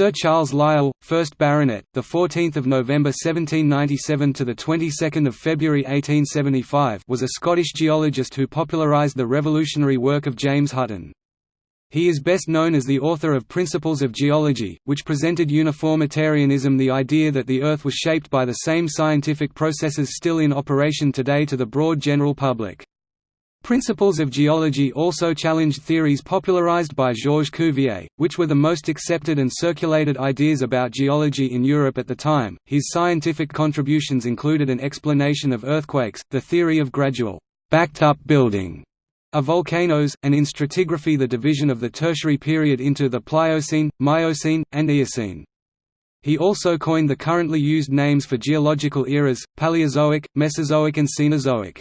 Sir Charles Lyell, 1st Baronet, the 14th of November 1797 to the 22nd of February 1875, was a Scottish geologist who popularised the revolutionary work of James Hutton. He is best known as the author of Principles of Geology, which presented uniformitarianism the idea that the Earth was shaped by the same scientific processes still in operation today to the broad general public. Principles of geology also challenged theories popularized by Georges Cuvier, which were the most accepted and circulated ideas about geology in Europe at the time. His scientific contributions included an explanation of earthquakes, the theory of gradual, backed up building of volcanoes, and in stratigraphy the division of the Tertiary period into the Pliocene, Miocene, and Eocene. He also coined the currently used names for geological eras, Paleozoic, Mesozoic and Cenozoic.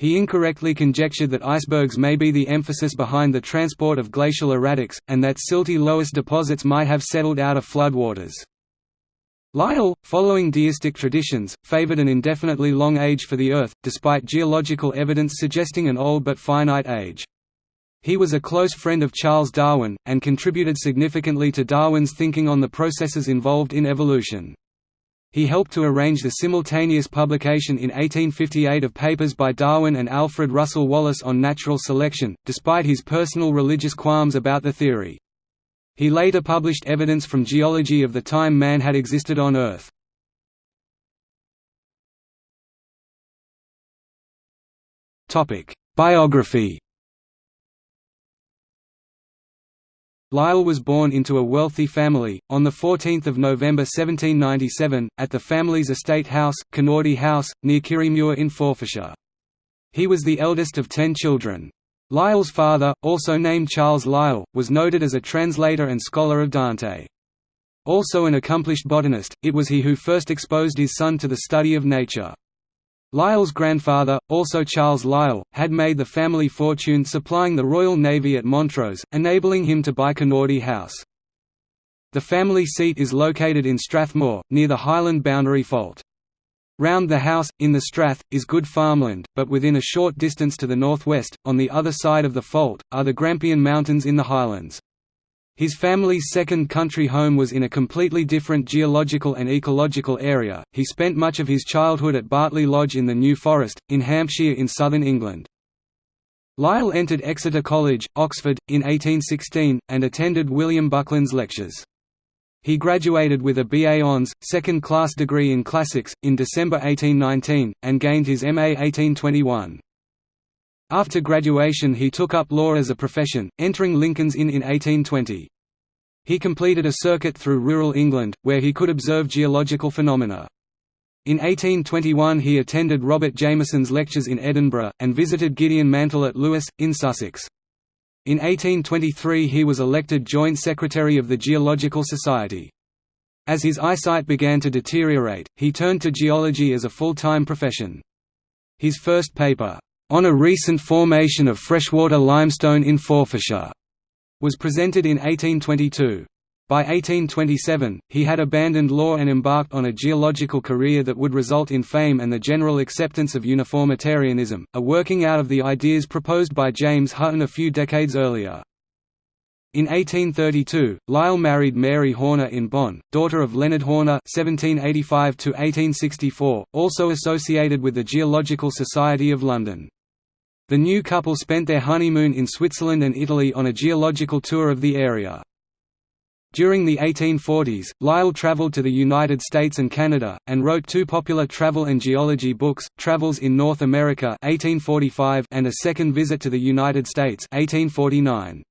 He incorrectly conjectured that icebergs may be the emphasis behind the transport of glacial erratics, and that silty loess deposits might have settled out of floodwaters. Lyell, following deistic traditions, favored an indefinitely long age for the Earth, despite geological evidence suggesting an old but finite age. He was a close friend of Charles Darwin, and contributed significantly to Darwin's thinking on the processes involved in evolution. He helped to arrange the simultaneous publication in 1858 of papers by Darwin and Alfred Russel Wallace on natural selection, despite his personal religious qualms about the theory. He later published evidence from geology of the time man had existed on Earth. Biography Lyell was born into a wealthy family, on 14 November 1797, at the family's estate house, Kinnordy House, near Kirriemuir in Forfarshire. He was the eldest of ten children. Lyell's father, also named Charles Lyell, was noted as a translator and scholar of Dante. Also an accomplished botanist, it was he who first exposed his son to the study of nature. Lyell's grandfather, also Charles Lyell, had made the family fortune supplying the Royal Navy at Montrose, enabling him to buy Kinnordy House. The family seat is located in Strathmore, near the Highland boundary fault. Round the house, in the strath, is good farmland, but within a short distance to the northwest, on the other side of the fault, are the Grampian Mountains in the highlands. His family's second country home was in a completely different geological and ecological area. He spent much of his childhood at Bartley Lodge in the New Forest, in Hampshire in southern England. Lyell entered Exeter College, Oxford, in 1816, and attended William Buckland's lectures. He graduated with a BA Hons, second-class degree in classics, in December 1819, and gained his MA 1821. After graduation he took up law as a profession, entering Lincoln's Inn in 1820. He completed a circuit through rural England, where he could observe geological phenomena. In 1821 he attended Robert Jameson's lectures in Edinburgh, and visited Gideon Mantell at Lewes, in Sussex. In 1823 he was elected Joint Secretary of the Geological Society. As his eyesight began to deteriorate, he turned to geology as a full-time profession. His first paper, on a recent formation of freshwater limestone in Forfarshire, was presented in 1822. By 1827, he had abandoned law and embarked on a geological career that would result in fame and the general acceptance of uniformitarianism, a working out of the ideas proposed by James Hutton a few decades earlier. In 1832, Lyell married Mary Horner in Bonn, daughter of Leonard Horner (1785–1864), also associated with the Geological Society of London. The new couple spent their honeymoon in Switzerland and Italy on a geological tour of the area. During the 1840s, Lyell traveled to the United States and Canada, and wrote two popular travel and geology books, Travels in North America 1845 and A Second Visit to the United States 1849.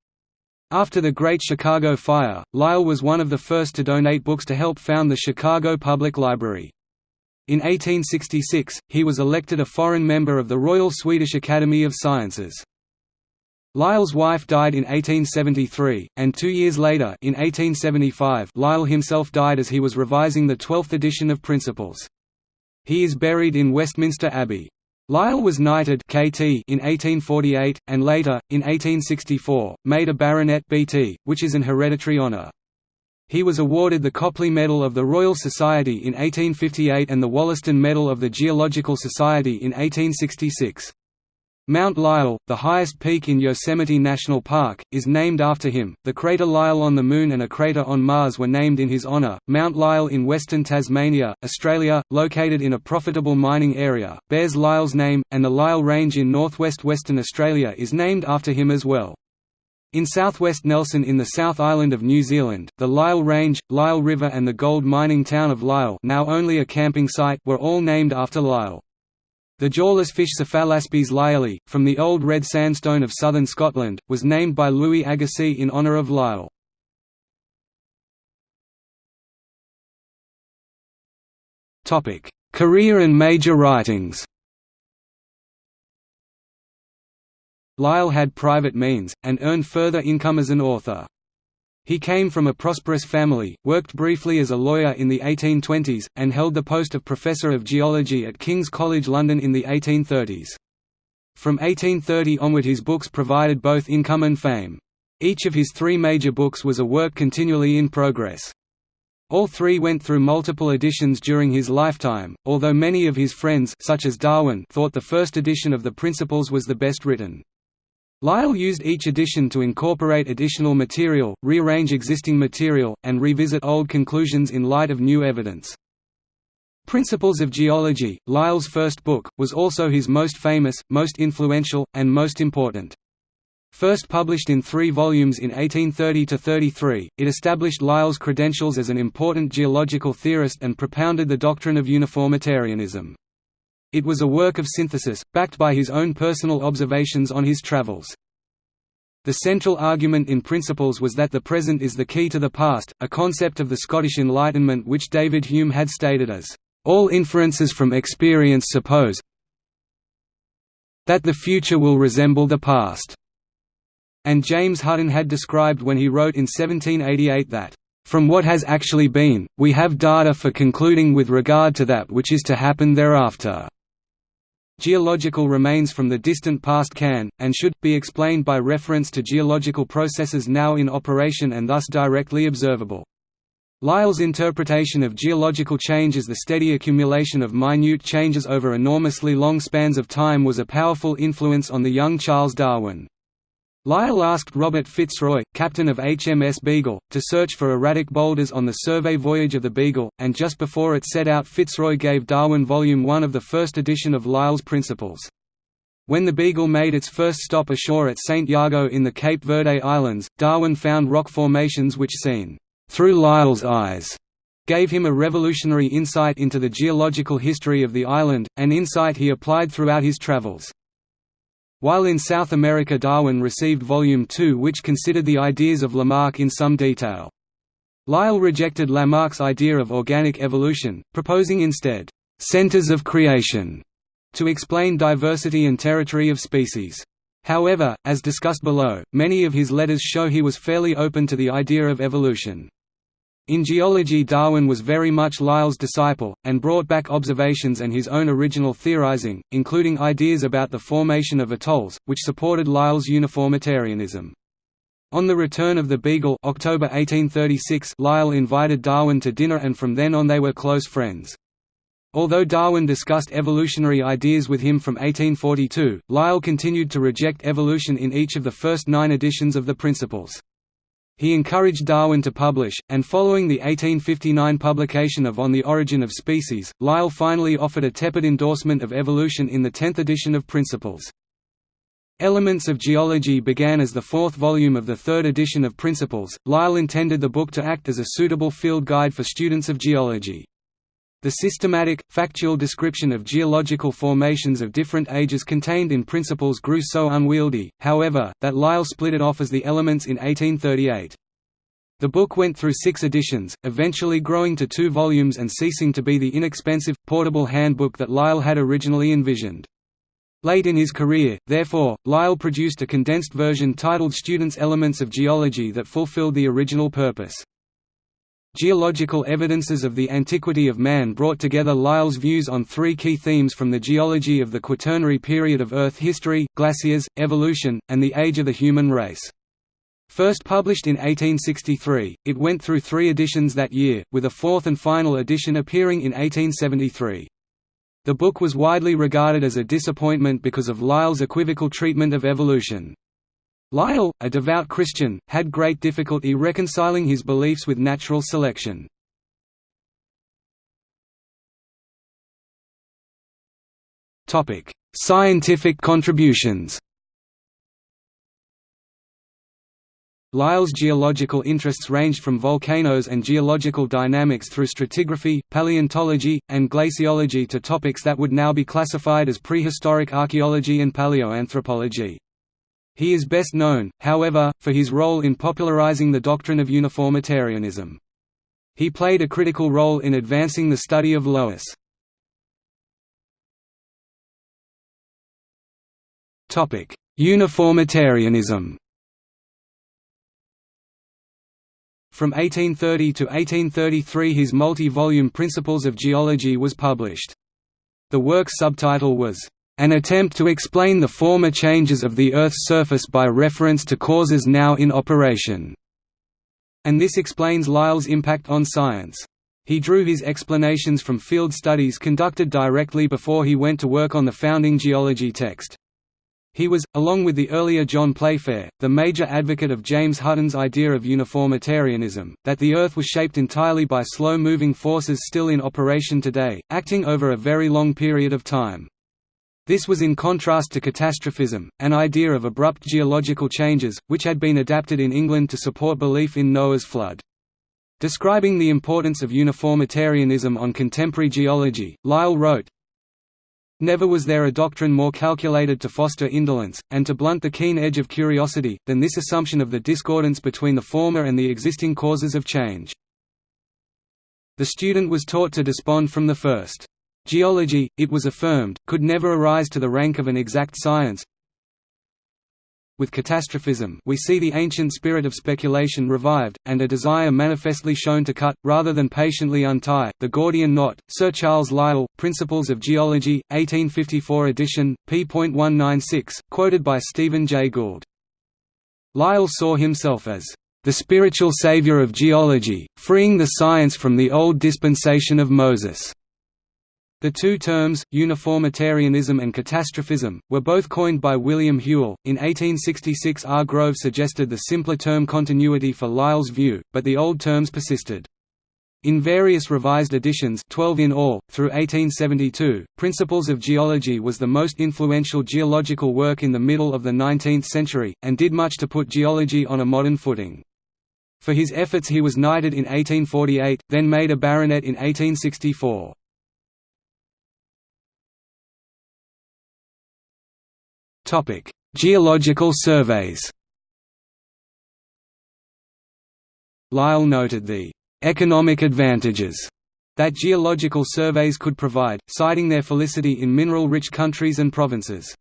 After the Great Chicago Fire, Lyell was one of the first to donate books to help found the Chicago Public Library. In 1866, he was elected a foreign member of the Royal Swedish Academy of Sciences. Lyell's wife died in 1873, and two years later in 1875, Lyell himself died as he was revising the twelfth edition of Principles. He is buried in Westminster Abbey. Lyell was knighted KT in 1848, and later, in 1864, made a baronet BT, which is an hereditary honour. He was awarded the Copley Medal of the Royal Society in 1858 and the Wollaston Medal of the Geological Society in 1866. Mount Lyell, the highest peak in Yosemite National Park, is named after him. The crater Lyell on the Moon and a crater on Mars were named in his honor. Mount Lyell in western Tasmania, Australia, located in a profitable mining area, bears Lyell's name, and the Lyell Range in northwest Western Australia is named after him as well. In southwest Nelson in the South Island of New Zealand, the Lyell Range, Lyell River and the gold mining town of Lyell now only a camping site were all named after Lyell. The jawless fish Cephalaspis lyelli, from the Old Red Sandstone of southern Scotland, was named by Louis Agassiz in honour of Lyell. Career and major writings Lyell had private means, and earned further income as an author. He came from a prosperous family, worked briefly as a lawyer in the 1820s, and held the post of Professor of Geology at King's College London in the 1830s. From 1830 onward his books provided both income and fame. Each of his three major books was a work continually in progress. All three went through multiple editions during his lifetime, although many of his friends such as Darwin thought the first edition of the Principles was the best written. Lyell used each edition to incorporate additional material, rearrange existing material, and revisit old conclusions in light of new evidence. Principles of Geology, Lyell's first book, was also his most famous, most influential, and most important. First published in three volumes in 1830–33, it established Lyell's credentials as an important geological theorist and propounded the doctrine of uniformitarianism. It was a work of synthesis, backed by his own personal observations on his travels. The central argument in Principles was that the present is the key to the past, a concept of the Scottish Enlightenment which David Hume had stated as, "...all inferences from experience suppose that the future will resemble the past." And James Hutton had described when he wrote in 1788 that, "...from what has actually been, we have data for concluding with regard to that which is to happen thereafter." Geological remains from the distant past can, and should, be explained by reference to geological processes now in operation and thus directly observable. Lyell's interpretation of geological change as the steady accumulation of minute changes over enormously long spans of time was a powerful influence on the young Charles Darwin. Lyell asked Robert Fitzroy, captain of HMS Beagle, to search for erratic boulders on the survey voyage of the Beagle, and just before it set out Fitzroy gave Darwin Volume 1 of the first edition of Lyell's Principles. When the Beagle made its first stop ashore at St. Jago in the Cape Verde Islands, Darwin found rock formations which seen, "...through Lyell's eyes", gave him a revolutionary insight into the geological history of the island, an insight he applied throughout his travels. While in South America Darwin received Volume 2 which considered the ideas of Lamarck in some detail. Lyell rejected Lamarck's idea of organic evolution, proposing instead, "...centers of creation", to explain diversity and territory of species. However, as discussed below, many of his letters show he was fairly open to the idea of evolution. In geology Darwin was very much Lyell's disciple, and brought back observations and his own original theorizing, including ideas about the formation of atolls, which supported Lyell's uniformitarianism. On the return of the Beagle October 1836, Lyell invited Darwin to dinner and from then on they were close friends. Although Darwin discussed evolutionary ideas with him from 1842, Lyell continued to reject evolution in each of the first nine editions of the Principles. He encouraged Darwin to publish, and following the 1859 publication of On the Origin of Species, Lyell finally offered a tepid endorsement of evolution in the tenth edition of Principles. Elements of Geology began as the fourth volume of the third edition of Principles. Lyell intended the book to act as a suitable field guide for students of geology. The systematic, factual description of geological formations of different ages contained in Principles grew so unwieldy, however, that Lyell split it off as the Elements in 1838. The book went through six editions, eventually growing to two volumes and ceasing to be the inexpensive, portable handbook that Lyell had originally envisioned. Late in his career, therefore, Lyell produced a condensed version titled Students' Elements of Geology that fulfilled the original purpose. Geological evidences of the antiquity of man brought together Lyell's views on three key themes from the geology of the Quaternary period of Earth history, glaciers, evolution, and the age of the human race. First published in 1863, it went through three editions that year, with a fourth and final edition appearing in 1873. The book was widely regarded as a disappointment because of Lyell's equivocal treatment of evolution. Lyell, a devout Christian, had great difficulty reconciling his beliefs with natural selection. Scientific contributions Lyell's geological interests ranged from volcanoes and geological dynamics through stratigraphy, paleontology, and glaciology to topics that would now be classified as prehistoric archaeology and paleoanthropology. He is best known, however, for his role in popularizing the doctrine of uniformitarianism. He played a critical role in advancing the study of loess. Uniformitarianism From 1830 to 1833 his multi-volume Principles of Geology was published. The work's subtitle was, an attempt to explain the former changes of the Earth's surface by reference to causes now in operation", and this explains Lyell's impact on science. He drew his explanations from field studies conducted directly before he went to work on the founding geology text. He was, along with the earlier John Playfair, the major advocate of James Hutton's idea of uniformitarianism, that the Earth was shaped entirely by slow-moving forces still in operation today, acting over a very long period of time. This was in contrast to catastrophism, an idea of abrupt geological changes, which had been adapted in England to support belief in Noah's flood. Describing the importance of uniformitarianism on contemporary geology, Lyell wrote, Never was there a doctrine more calculated to foster indolence, and to blunt the keen edge of curiosity, than this assumption of the discordance between the former and the existing causes of change. The student was taught to despond from the first. Geology, it was affirmed, could never arise to the rank of an exact science. With catastrophism we see the ancient spirit of speculation revived, and a desire manifestly shown to cut, rather than patiently untie, the Gordian knot. Sir Charles Lyell, Principles of Geology, 1854 edition, p.196, quoted by Stephen Jay Gould. Lyell saw himself as the spiritual savior of geology, freeing the science from the old dispensation of Moses. The two terms, uniformitarianism and catastrophism, were both coined by William Whewell. In 1866, R. Grove suggested the simpler term continuity for Lyell's view, but the old terms persisted. In various revised editions 12 in all, through 1872, Principles of Geology was the most influential geological work in the middle of the 19th century, and did much to put geology on a modern footing. For his efforts he was knighted in 1848, then made a baronet in 1864. Topic: Geological surveys. Lyell noted the economic advantages that geological surveys could provide, citing their felicity in mineral-rich countries and provinces.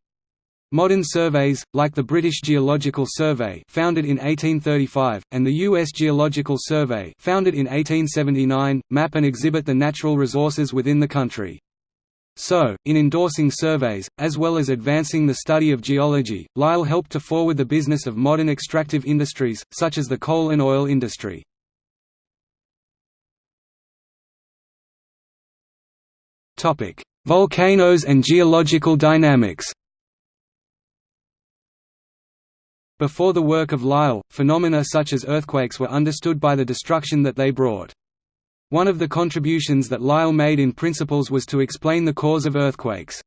Modern surveys, like the British Geological Survey founded in 1835, and the U.S. Geological Survey founded in 1879, map and exhibit the natural resources within the country. So, in endorsing surveys, as well as advancing the study of geology, Lyell helped to forward the business of modern extractive industries, such as the coal and oil industry. Volcanoes and geological dynamics Before the work of Lyell, phenomena such as earthquakes were understood by the destruction that they brought. One of the contributions that Lyell made in Principles was to explain the cause of earthquakes.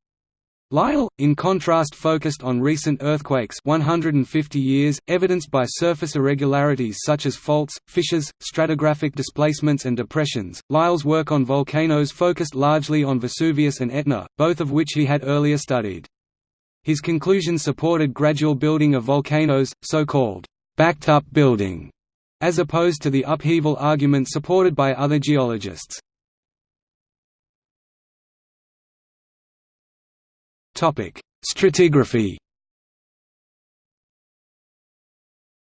Lyell, in contrast focused on recent earthquakes 150 years, evidenced by surface irregularities such as faults, fissures, stratigraphic displacements and depressions. Lyell's work on volcanoes focused largely on Vesuvius and Etna, both of which he had earlier studied. His conclusions supported gradual building of volcanoes, so-called backed-up building, as opposed to the upheaval argument supported by other geologists. Stratigraphy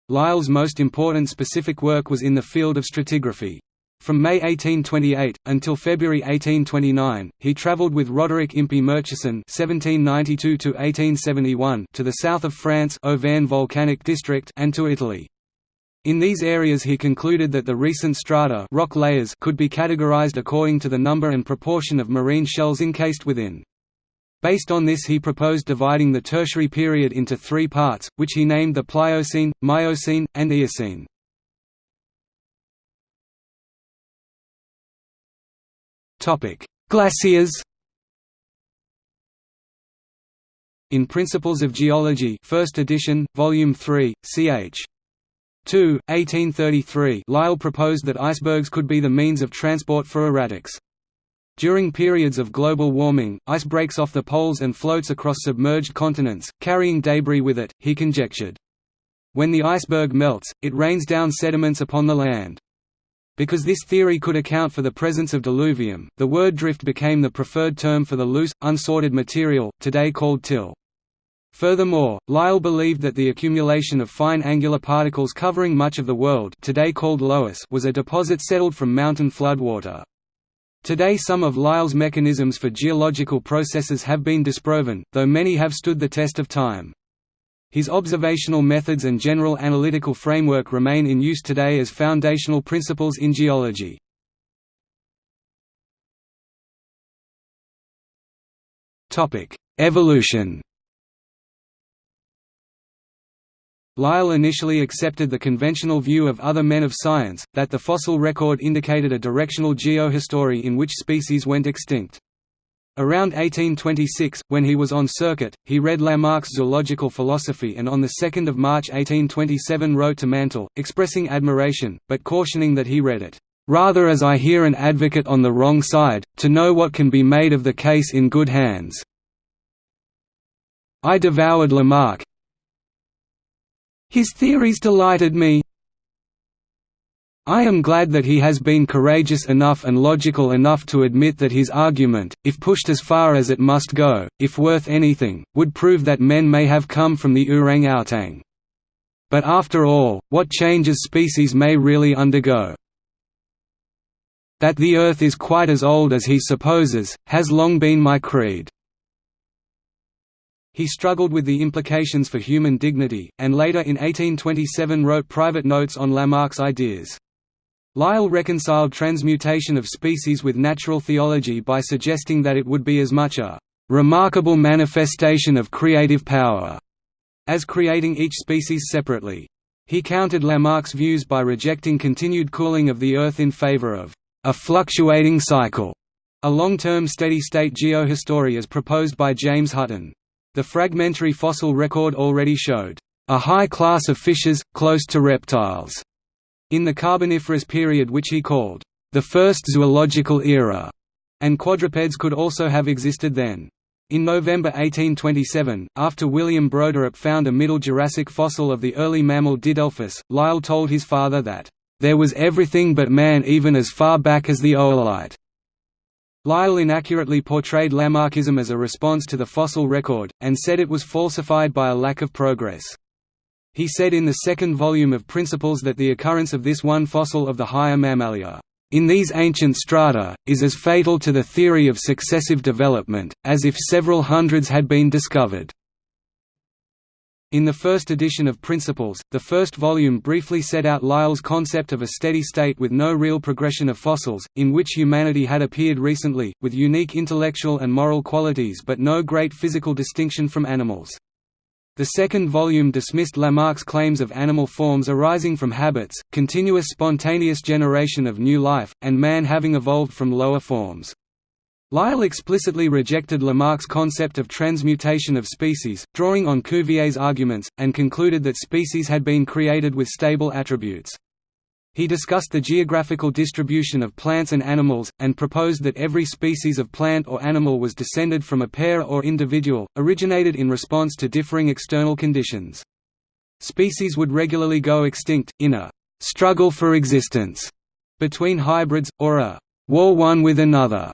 Lyell's most important specific work was in the field of stratigraphy. From May 1828, until February 1829, he travelled with Roderick Impey Murchison (1792–1871) to the south of France Auvergne volcanic district and to Italy. In these areas he concluded that the recent strata rock layers could be categorized according to the number and proportion of marine shells encased within. Based on this he proposed dividing the Tertiary period into three parts, which he named the Pliocene, Miocene, and Eocene. Glaciers In Principles of Geology 1st edition, Volume 3, ch. 2, 1833 Lyell proposed that icebergs could be the means of transport for erratics. During periods of global warming, ice breaks off the poles and floats across submerged continents, carrying debris with it, he conjectured. When the iceberg melts, it rains down sediments upon the land. Because this theory could account for the presence of diluvium, the word drift became the preferred term for the loose, unsorted material, today called till. Furthermore, Lyell believed that the accumulation of fine angular particles covering much of the world today called loess was a deposit settled from mountain floodwater. Today some of Lyell's mechanisms for geological processes have been disproven, though many have stood the test of time. His observational methods and general analytical framework remain in use today as foundational principles in geology. Evolution Lyell initially accepted the conventional view of other men of science, that the fossil record indicated a directional geohistory in which species went extinct. Around 1826, when he was on circuit, he read Lamarck's Zoological Philosophy and on 2 March 1827 wrote to Mantell, expressing admiration, but cautioning that he read it, "...rather as I hear an advocate on the wrong side, to know what can be made of the case in good hands." I devoured Lamarck, his theories delighted me. I am glad that he has been courageous enough and logical enough to admit that his argument, if pushed as far as it must go, if worth anything, would prove that men may have come from the orang-outang. But after all, what changes species may really undergo. That the Earth is quite as old as he supposes, has long been my creed. He struggled with the implications for human dignity, and later in 1827 wrote private notes on Lamarck's ideas. Lyell reconciled transmutation of species with natural theology by suggesting that it would be as much a «remarkable manifestation of creative power» as creating each species separately. He countered Lamarck's views by rejecting continued cooling of the Earth in favor of «a fluctuating cycle», a long-term steady-state geohistory as proposed by James Hutton. The fragmentary fossil record already showed a high class of fishes, close to reptiles, in the Carboniferous period which he called the first zoological era, and quadrupeds could also have existed then. In November 1827, after William Broderip found a Middle Jurassic fossil of the early mammal Didelphis, Lyell told his father that, "...there was everything but man even as far back as the oolite." Lyell inaccurately portrayed Lamarckism as a response to the fossil record, and said it was falsified by a lack of progress. He said in the second volume of Principles that the occurrence of this one fossil of the higher Mammalia, in these ancient strata, is as fatal to the theory of successive development, as if several hundreds had been discovered. In the first edition of Principles, the first volume briefly set out Lyell's concept of a steady state with no real progression of fossils, in which humanity had appeared recently, with unique intellectual and moral qualities but no great physical distinction from animals. The second volume dismissed Lamarck's claims of animal forms arising from habits, continuous spontaneous generation of new life, and man having evolved from lower forms. Lyell explicitly rejected Lamarck's concept of transmutation of species, drawing on Cuvier's arguments, and concluded that species had been created with stable attributes. He discussed the geographical distribution of plants and animals, and proposed that every species of plant or animal was descended from a pair or individual, originated in response to differing external conditions. Species would regularly go extinct, in a «struggle for existence» between hybrids, or a «war one with another»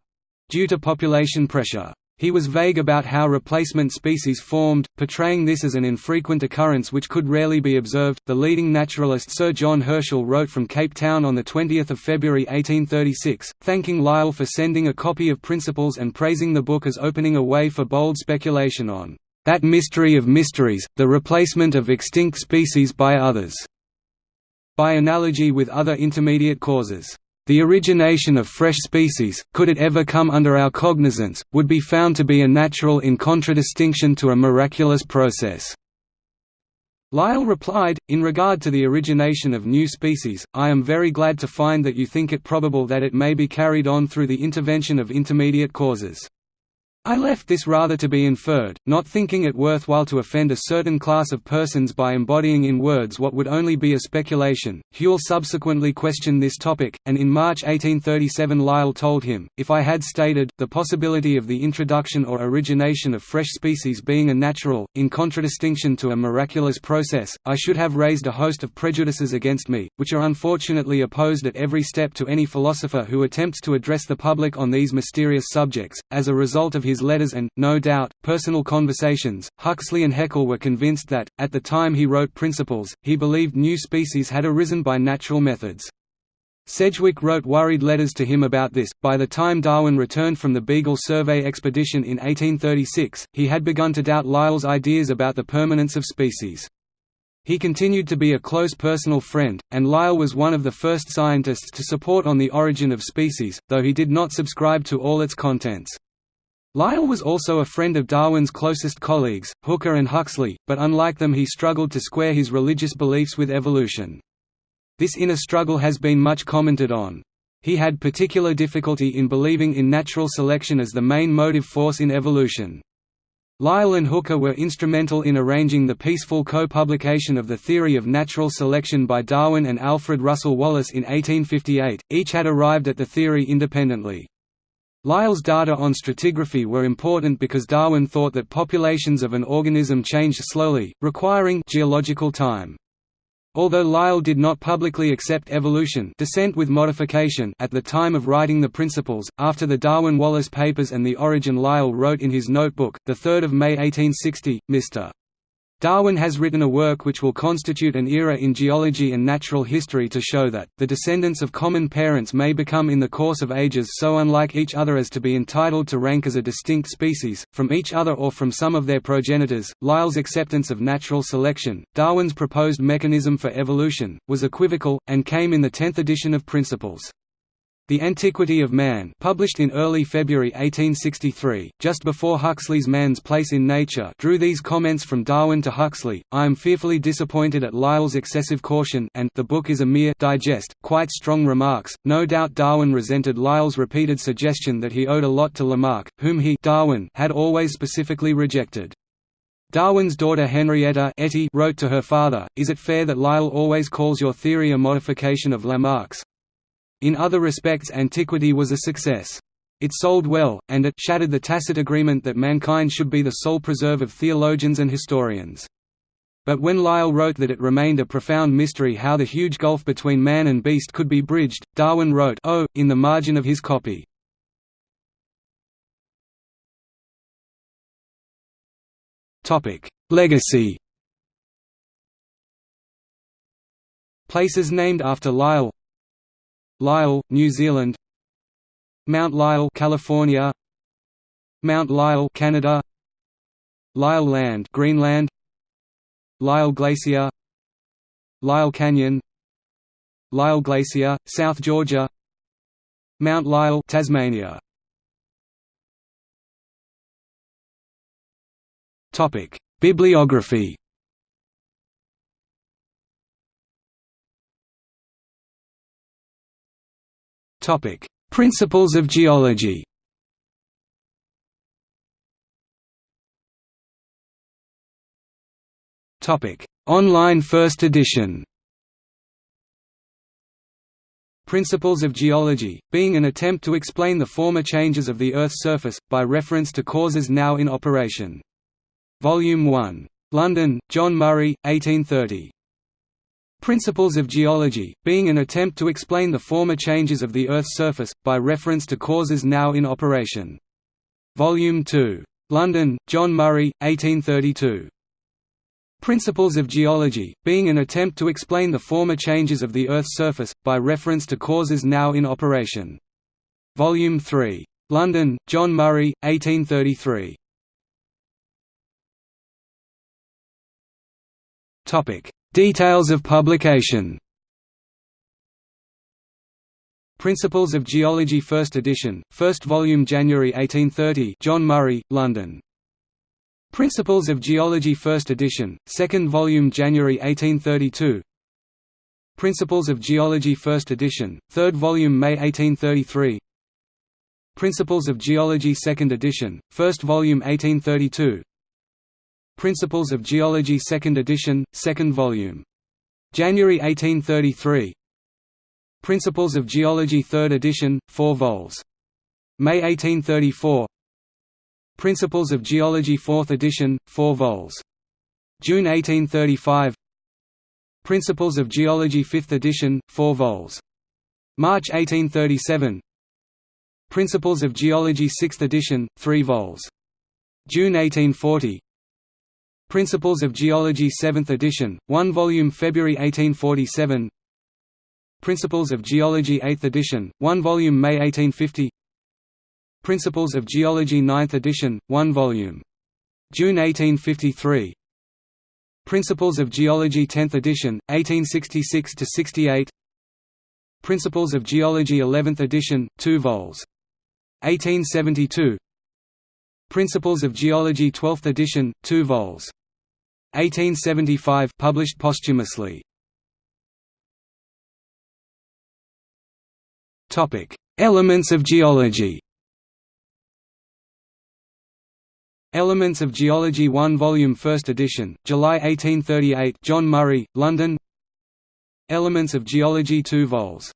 due to population pressure. He was vague about how replacement species formed, portraying this as an infrequent occurrence which could rarely be observed. The leading naturalist Sir John Herschel wrote from Cape Town on the 20th of February 1836, thanking Lyell for sending a copy of Principles and praising the book as opening a way for bold speculation on that mystery of mysteries, the replacement of extinct species by others. By analogy with other intermediate causes, the origination of fresh species, could it ever come under our cognizance, would be found to be a natural in contradistinction to a miraculous process. Lyell replied, in regard to the origination of new species, I am very glad to find that you think it probable that it may be carried on through the intervention of intermediate causes. I left this rather to be inferred, not thinking it worthwhile to offend a certain class of persons by embodying in words what would only be a speculation. Whewell subsequently questioned this topic, and in March 1837 Lyell told him, If I had stated, the possibility of the introduction or origination of fresh species being a natural, in contradistinction to a miraculous process, I should have raised a host of prejudices against me, which are unfortunately opposed at every step to any philosopher who attempts to address the public on these mysterious subjects. As a result of his his letters and, no doubt, personal conversations, Huxley and Haeckel were convinced that, at the time he wrote Principles, he believed new species had arisen by natural methods. Sedgwick wrote worried letters to him about this. By the time Darwin returned from the Beagle Survey expedition in 1836, he had begun to doubt Lyell's ideas about the permanence of species. He continued to be a close personal friend, and Lyell was one of the first scientists to support on the origin of species, though he did not subscribe to all its contents. Lyell was also a friend of Darwin's closest colleagues, Hooker and Huxley, but unlike them he struggled to square his religious beliefs with evolution. This inner struggle has been much commented on. He had particular difficulty in believing in natural selection as the main motive force in evolution. Lyell and Hooker were instrumental in arranging the peaceful co-publication of the theory of natural selection by Darwin and Alfred Russel Wallace in 1858, each had arrived at the theory independently. Lyell's data on stratigraphy were important because Darwin thought that populations of an organism changed slowly, requiring geological time. Although Lyell did not publicly accept evolution descent with modification at the time of writing the Principles, after the Darwin-Wallace papers and the origin Lyell wrote in his notebook, 3 May 1860, Mr. Darwin has written a work which will constitute an era in geology and natural history to show that, the descendants of common parents may become in the course of ages so unlike each other as to be entitled to rank as a distinct species, from each other or from some of their progenitors. Lyell's acceptance of natural selection, Darwin's proposed mechanism for evolution, was equivocal, and came in the tenth edition of Principles. The Antiquity of Man published in early February 1863, just before Huxley's Man's Place in Nature drew these comments from Darwin to Huxley, I am fearfully disappointed at Lyell's excessive caution and the book is a mere digest, quite strong remarks. No doubt Darwin resented Lyell's repeated suggestion that he owed a lot to Lamarck, whom he Darwin had always specifically rejected. Darwin's daughter Henrietta Etty wrote to her father, Is it fair that Lyell always calls your theory a modification of Lamarck's? In other respects antiquity was a success. It sold well, and it shattered the tacit agreement that mankind should be the sole preserve of theologians and historians. But when Lyell wrote that it remained a profound mystery how the huge gulf between man and beast could be bridged, Darwin wrote oh, in the margin of his copy. Legacy Places named after Lyell Lyell, New Zealand. Mount Lyell, California. Mount Lyell, Canada. Lyell Land, Greenland. Lyell Glacier. Lyell Canyon. Lyell Glacier, South Georgia. Mount Lyell, Tasmania. Topic: Bibliography Topic: Principles of geology. Topic: Online first edition. Principles of Geology, being an attempt to explain the former changes of the Earth's surface, by reference to causes now in operation. Volume 1. London, John Murray, 1830. Principles of Geology, being an attempt to explain the former changes of the Earth's surface, by reference to causes now in operation. Volume 2. London, John Murray, 1832. Principles of Geology, being an attempt to explain the former changes of the Earth's surface, by reference to causes now in operation. Volume 3. London, John Murray, 1833. Details of publication. Principles of Geology First edition, first volume January 1830 John Murray, London. Principles of Geology First edition, second volume January 1832 Principles of Geology First edition, third volume May 1833 Principles of Geology Second edition, first volume 1832 Principles of Geology Second edition, second volume. January 1833 Principles of Geology 3rd edition, 4 vols. May 1834 Principles of Geology 4th edition, 4 vols. June 1835 Principles of Geology 5th edition, 4 vols. March 1837 Principles of Geology 6th edition, 3 vols. June 1840 Principles of Geology 7th edition, 1 volume February 1847 Principles of Geology 8th edition, 1 volume May 1850 Principles of Geology 9th edition, 1 volume. June 1853 Principles of Geology 10th edition, 1866–68 Principles of Geology 11th edition, 2 vols. 1872 Principles of Geology 12th edition, 2 vols. 1875 published posthumously Topic: Elements of geology. Elements of Geology 1 volume 1st edition, July 1838 John Murray, London Elements of Geology 2 vols.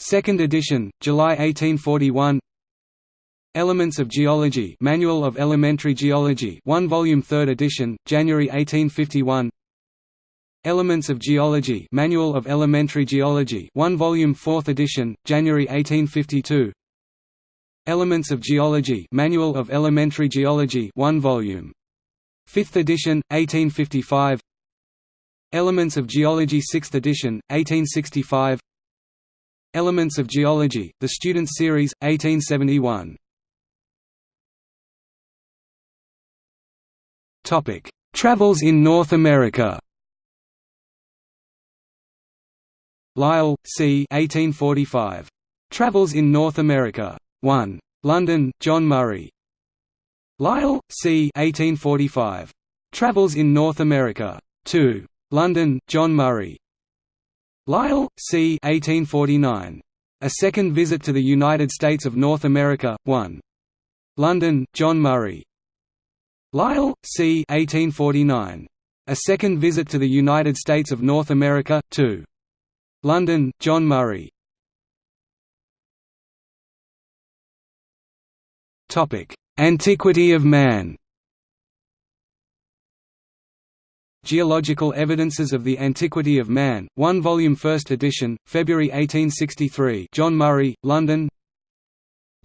2nd edition, July 1841 Elements of Geology Manual of Elementary Geology 1 volume 3rd edition, January 1851 Elements of Geology Manual of Elementary Geology 1 volume 4th edition, January 1852 Elements of Geology Manual of Elementary Geology 1 volume 5th edition, 1855 Elements of Geology 6th edition, 1865 Elements of Geology, The Students Series, 1871 Travels in North America Lyell, C. 1845. Travels in North America. 1. London, John Murray. Lyell, C. 1845. Travels in North America. 2. London, John Murray. Lyell, C. 1849. A Second Visit to the United States of North America. 1. London, John Murray. Lyell, C. 1849. A Second Visit to the United States of North America. 2. London, John Murray. Antiquity of man Geological Evidences of the Antiquity of Man, 1 volume 1st edition, February 1863 John Murray, London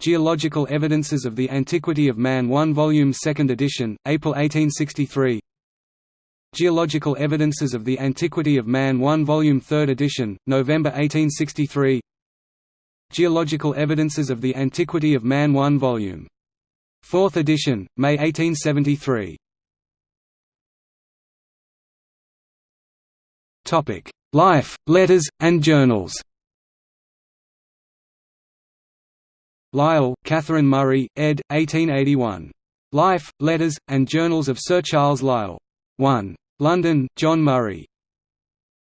Geological Evidences of the Antiquity of Man 1 volume 2nd edition, April 1863 Geological Evidences of the Antiquity of Man 1 Volume 3rd edition, November 1863 Geological Evidences of the Antiquity of Man 1 Volume 4th edition, May 1873 Life, letters, and journals Lyell, Catherine Murray, ed. 1881. Life, Letters, and Journals of Sir Charles Lyell. 1. London, John Murray.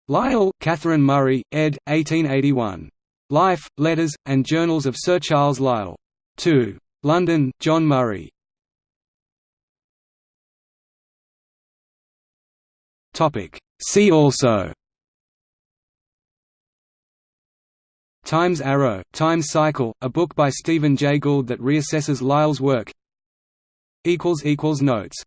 Lyell, Catherine Murray, ed. 1881. Life, Letters, and Journals of Sir Charles Lyell. 2. London, John Murray. See also Times Arrow, Times Cycle, a book by Stephen Jay Gould that reassesses Lyell's work. Notes